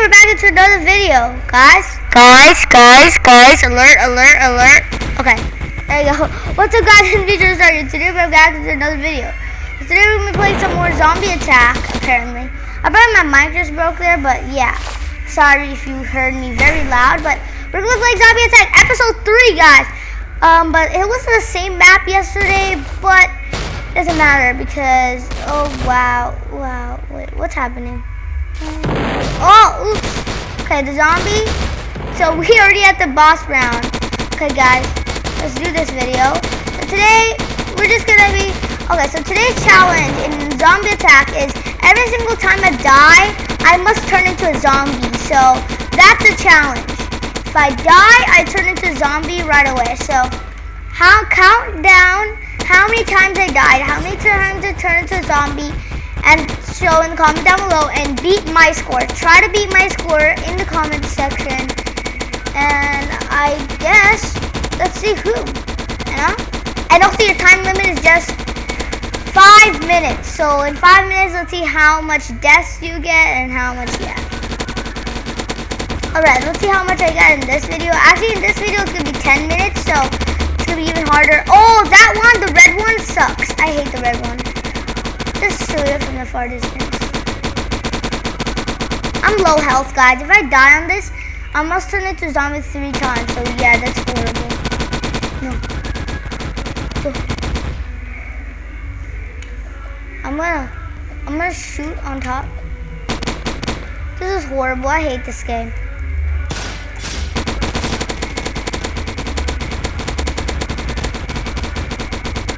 we're back into another video. Guys, guys, guys, guys, alert, alert, alert. Okay, there you go. What's up guys, in video started. Today we're back into another video. Today we're gonna be playing some more zombie attack, apparently. I bet my mic just broke there, but yeah. Sorry if you heard me very loud, but we're gonna play zombie attack episode 3, guys. Um, but it was the same map yesterday, but doesn't matter because, oh wow, wow, wait, what's happening? Oh, oops. Okay, the zombie. So we already at the boss round. Okay, guys, let's do this video. So today, we're just gonna be, okay, so today's challenge in zombie attack is every single time I die, I must turn into a zombie. So that's a challenge. If I die, I turn into a zombie right away. So how count down how many times I died, how many times I turned into a zombie, and show in the comment down below and beat my score. Try to beat my score in the comment section. And I guess, let's see who, know? And also your time limit is just five minutes. So in five minutes, let's see how much deaths you get and how much you get. Alright, let's see how much I got in this video. Actually, in this video, it's going to be 10 minutes, so it's going to be even harder. Oh, that one, the red one sucks. I hate the red one. Just shoot it from the far distance. I'm low health, guys. If I die on this, I must turn into zombie three times. So yeah, that's horrible. No. I'm gonna, I'm gonna shoot on top. This is horrible. I hate this game.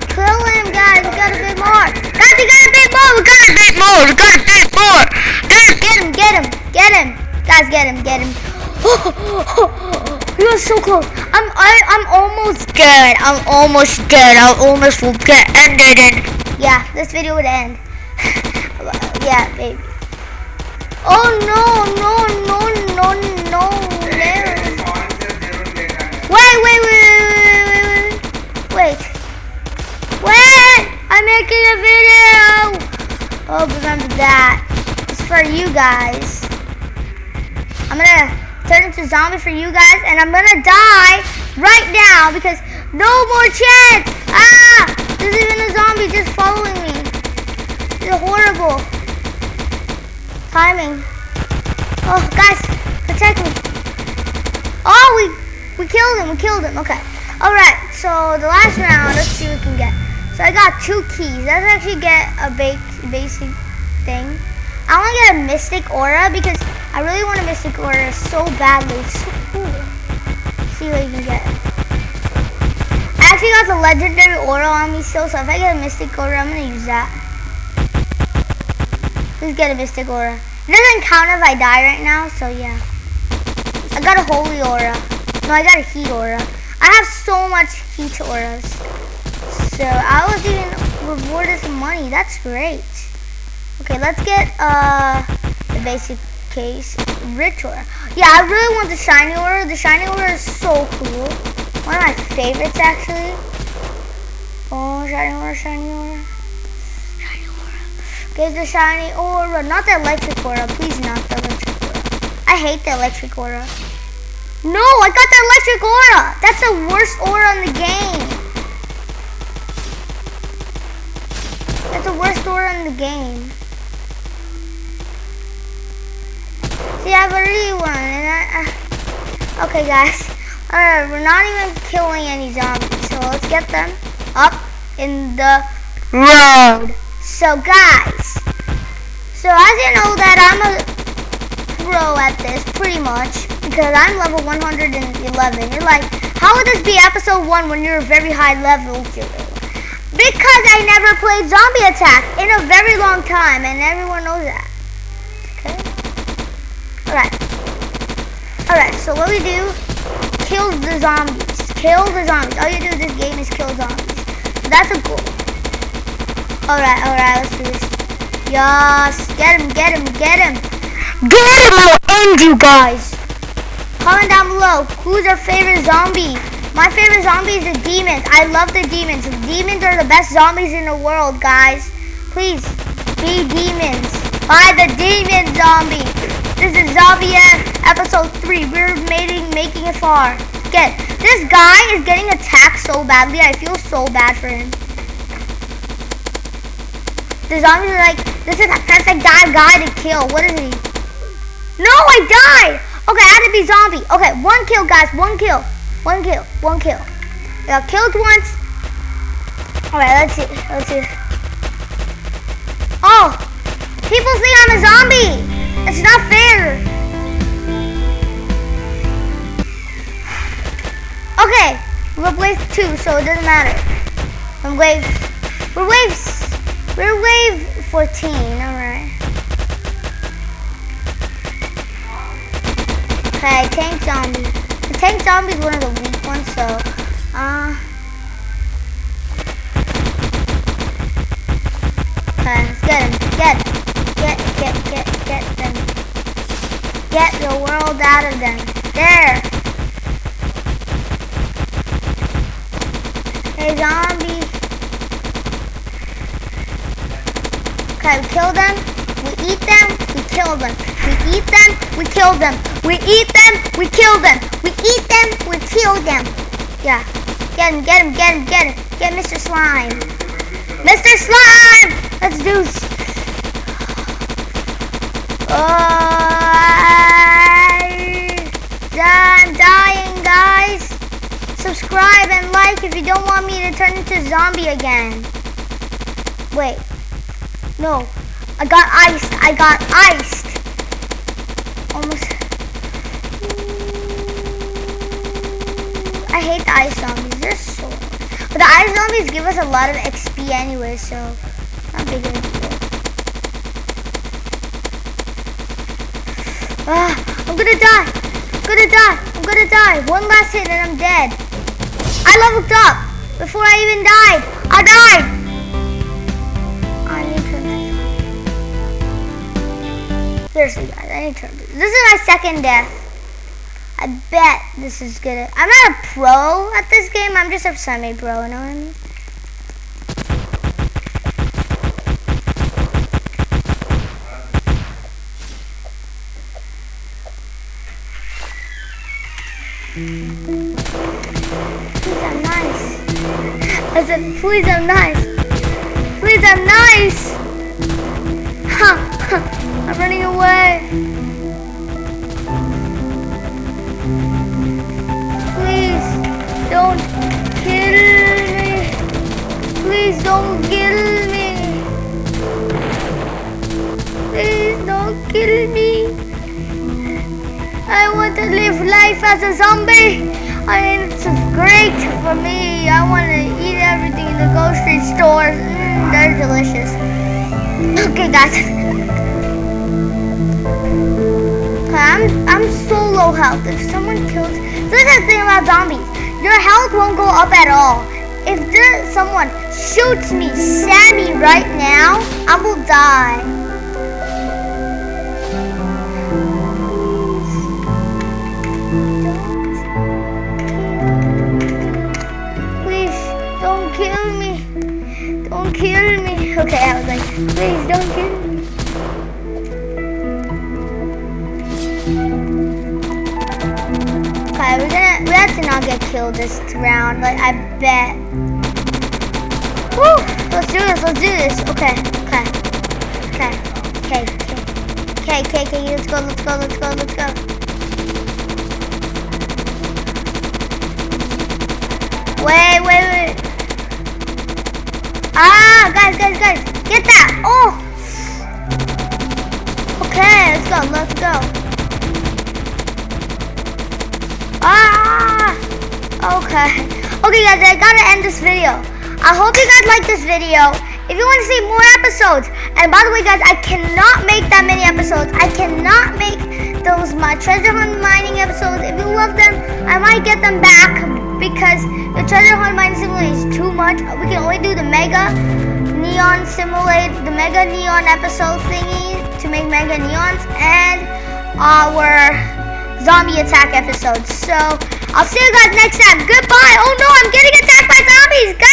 Kill him, guys. We got a bit more. Guys, we got a bit more. We got a bit more. We got a bit more. Guys, get him, get him, get him. Guys, get him, get him. we are so close. I'm, I, I'm almost dead. I'm almost dead. I almost will get ended. And yeah, this video would end. yeah, baby. Oh no, no, no, no, no, no. Wait, wait, wait, wait, wait, wait, wait. Wait! I'm making a video! Oh, remember that. It's for you guys. I'm gonna turn into zombie for you guys, and I'm gonna die right now because no more chance! Ah! There's even a zombie just following me. Is horrible. Timing. Oh, guys, protect me. Oh, we we killed him. We killed him. Okay. All right. So the last round. Let's see what we can get. So I got two keys. Let's actually get a basic thing. I want to get a mystic aura because I really want a mystic aura so badly. So cool. See what you can get. I actually got the legendary aura on me still, so if I get a mystic aura, I'm going to use that. Let's get a mystic aura. It doesn't count if I die right now, so yeah. I got a holy aura. No, I got a heat aura. I have so much heat auras. So I was even rewarded some money. That's great. Okay, let's get uh the basic case rich. Yeah, I really want the shiny aura. The shiny aura is so cool. One of my favorites actually. Oh, shiny aura, shiny aura. Shiny aura. Get the shiny aura. Not the electric aura. Please not the electric aura. I hate the electric aura. No, I got the electric aura. That's the worst aura in the game. Worst aura in the game. See, I already won, and I, uh, okay, guys. Alright, we're not even killing any zombies, so let's get them up in the road. So, guys, so as you know that I'm a pro at this, pretty much, because I'm level 111. You're like, how would this be episode 1 when you're a very high level, Because I never played Zombie Attack in a very long time, and everyone knows that. Okay? Alright. Alright, so what we do, kill the zombies. Kill the zombies. All you do in this game is kill zombies. So that's a goal. Alright, alright, let's do this. Yes, get him, get him, get him. Get him, I'll end you guys. Comment down below, who's your favorite zombie? My favorite zombie is the demons. I love the demons. Demons are the best zombies in the world, guys. Please, be demons. Buy the demon zombie. This is Zombie episode 3. We're making, making it far. Get this guy is getting attacked so badly. I feel so bad for him. The zombies are like, this is a perfect guy guy to kill. What is he? No, I died. Okay, I had to be zombie. Okay, one kill, guys. One kill. One kill. One kill. I got killed once. Alright, let's see. Let's see. Oh! People think I'm a zombie! It's not fair! Okay, we're wave two, so it doesn't matter. I'm wave, we're wave, we're wave 14, alright. Okay, tank zombie. Tank zombie is one of the weak ones, so, uh... Okay, let's get him. Get, get, get, get, get them. Get the world out of them. There. Hey, zombie. Okay, kill them. We eat them. We kill them. We eat them. We kill them. We eat them. We kill them. We eat them. We kill them. Yeah. Get him, get him, get him, get him. Get Mr. Slime. Mr. Slime! Let's do Oh, I'm dying, guys. Subscribe and like if you don't want me to turn into zombie again. Wait. No. I got iced. I got iced. Almost. I hate the ice zombies. They're so... But the ice zombies give us a lot of XP anyway, so... Not big of a deal. Ah, I'm gonna die. I'm gonna die. I'm gonna die. One last hit and I'm dead. I leveled up before I even died. I died. Seriously, guys, I need to. This is my second death. I bet this is gonna. I'm not a pro at this game. I'm just a semi-pro. You know what I mean? Please, I'm nice. I said, please, I'm nice. Want to live life as a zombie. I mean, it's great for me. I want to eat everything in the grocery stores. Mm, they're delicious. Okay, guys. I'm I'm so low health. If someone kills, this is the thing about zombies. Your health won't go up at all. If there, someone shoots me, Sammy, right now, I will die. Don't kill me. Okay, I was like, please don't kill me. Okay, we're gonna we have to not get killed this round. Like I bet. Woo! Let's do this. Let's do this. Okay. Okay. Okay. Okay. Okay. Okay. Okay. Let's go. Let's go. Let's go. Let's go. Wait. Wait. Wait. Ah, guys, guys, guys, get that! Oh. Okay. Let's go. Let's go. Ah! Okay. Okay, guys, I gotta end this video. I hope you guys like this video. If you want to see more episodes, and by the way, guys, I cannot make that many episodes. I cannot make those my treasure hunt mining episodes. If you love them, I might get them back because the treasure hunt mine simulator is too much. We can only do the mega neon simulate, the mega neon episode thingy to make mega neons, and our zombie attack episodes. So I'll see you guys next time. Goodbye. Oh no, I'm getting attacked by zombies. Guys.